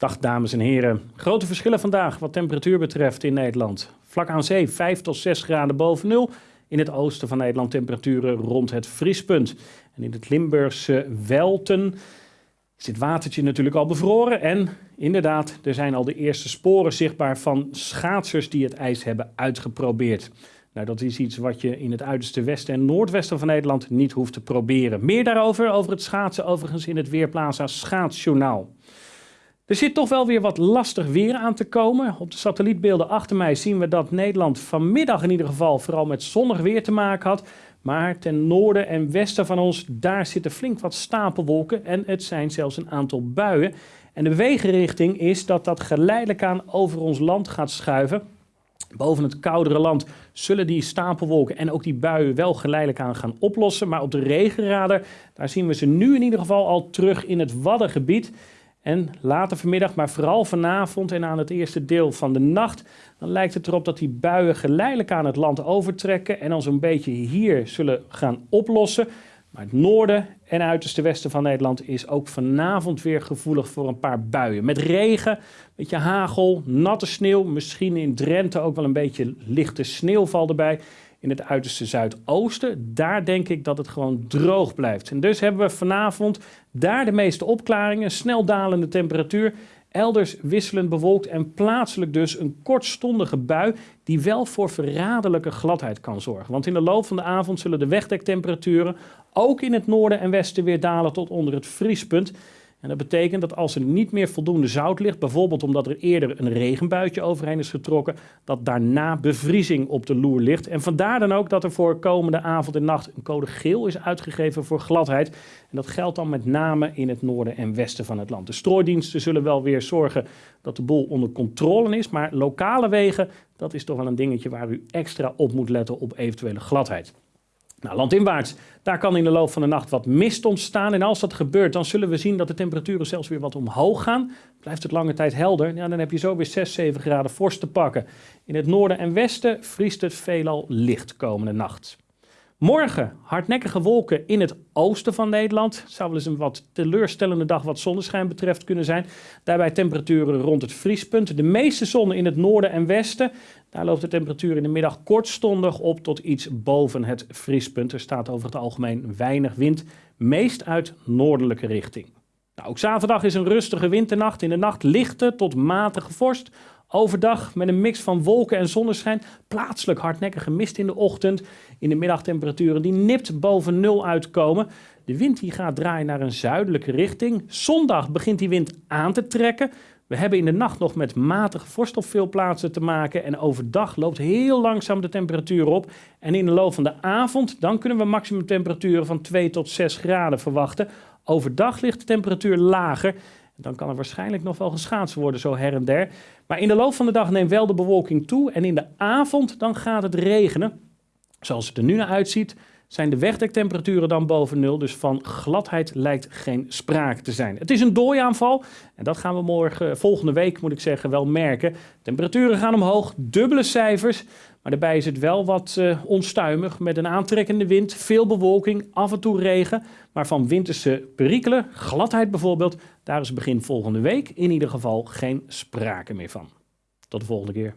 Dag dames en heren. Grote verschillen vandaag wat temperatuur betreft in Nederland. Vlak aan zee 5 tot 6 graden boven nul. In het oosten van Nederland temperaturen rond het vriespunt. En in het Limburgse Welten is dit watertje natuurlijk al bevroren. En inderdaad, er zijn al de eerste sporen zichtbaar van schaatsers die het ijs hebben uitgeprobeerd. Nou, dat is iets wat je in het uiterste westen en noordwesten van Nederland niet hoeft te proberen. Meer daarover, over het schaatsen, overigens in het Weerplaza Schaatsjournaal. Er zit toch wel weer wat lastig weer aan te komen. Op de satellietbeelden achter mij zien we dat Nederland vanmiddag in ieder geval vooral met zonnig weer te maken had. Maar ten noorden en westen van ons, daar zitten flink wat stapelwolken en het zijn zelfs een aantal buien. En de wegenrichting is dat dat geleidelijk aan over ons land gaat schuiven. Boven het koudere land zullen die stapelwolken en ook die buien wel geleidelijk aan gaan oplossen. Maar op de regenradar, daar zien we ze nu in ieder geval al terug in het Waddengebied. En later vanmiddag, maar vooral vanavond en aan het eerste deel van de nacht, dan lijkt het erop dat die buien geleidelijk aan het land overtrekken en ons een beetje hier zullen gaan oplossen. Maar het noorden en uiterste westen van Nederland is ook vanavond weer gevoelig voor een paar buien. Met regen, beetje hagel, natte sneeuw, misschien in Drenthe ook wel een beetje lichte sneeuwval erbij in het uiterste zuidoosten. Daar denk ik dat het gewoon droog blijft. En dus hebben we vanavond daar de meeste opklaringen, snel dalende temperatuur. Elders wisselend bewolkt en plaatselijk dus een kortstondige bui die wel voor verraderlijke gladheid kan zorgen. Want in de loop van de avond zullen de wegdektemperaturen ook in het noorden en westen weer dalen tot onder het vriespunt. En dat betekent dat als er niet meer voldoende zout ligt, bijvoorbeeld omdat er eerder een regenbuitje overheen is getrokken, dat daarna bevriezing op de loer ligt. En vandaar dan ook dat er voor komende avond en nacht een code geel is uitgegeven voor gladheid. En dat geldt dan met name in het noorden en westen van het land. De strooidiensten zullen wel weer zorgen dat de boel onder controle is, maar lokale wegen, dat is toch wel een dingetje waar u extra op moet letten op eventuele gladheid. Nou, landinwaarts, daar kan in de loop van de nacht wat mist ontstaan. En als dat gebeurt, dan zullen we zien dat de temperaturen zelfs weer wat omhoog gaan. Blijft het lange tijd helder, ja, dan heb je zo weer 6, 7 graden vorst te pakken. In het noorden en westen vriest het veelal licht komende nacht. Morgen hardnekkige wolken in het oosten van Nederland. Het zou wel eens een wat teleurstellende dag wat zonneschijn betreft kunnen zijn. Daarbij temperaturen rond het vriespunt. De meeste zon in het noorden en westen. Daar loopt de temperatuur in de middag kortstondig op tot iets boven het vriespunt. Er staat over het algemeen weinig wind, meest uit noordelijke richting. Nou, ook zaterdag is een rustige winternacht. In de nacht lichte tot matige vorst. Overdag met een mix van wolken en zonneschijn. Plaatselijk hardnekkige mist in de ochtend. In de middagtemperaturen die nipt boven nul uitkomen. De wind die gaat draaien naar een zuidelijke richting. Zondag begint die wind aan te trekken. We hebben in de nacht nog met matige vorst op veel plaatsen te maken. En overdag loopt heel langzaam de temperatuur op. En in de loop van de avond dan kunnen we maximumtemperaturen van 2 tot 6 graden verwachten. Overdag ligt de temperatuur lager. Dan kan er waarschijnlijk nog wel geschaatst worden, zo her en der. Maar in de loop van de dag neemt wel de bewolking toe. En in de avond dan gaat het regenen. Zoals het er nu naar uitziet, zijn de wegdektemperaturen dan boven nul. Dus van gladheid lijkt geen sprake te zijn. Het is een dooiaanval en dat gaan we morgen, volgende week moet ik zeggen, wel merken. Temperaturen gaan omhoog, dubbele cijfers. Maar daarbij is het wel wat uh, onstuimig met een aantrekkende wind, veel bewolking, af en toe regen. Maar van winterse perikelen, gladheid bijvoorbeeld, daar is begin volgende week in ieder geval geen sprake meer van. Tot de volgende keer.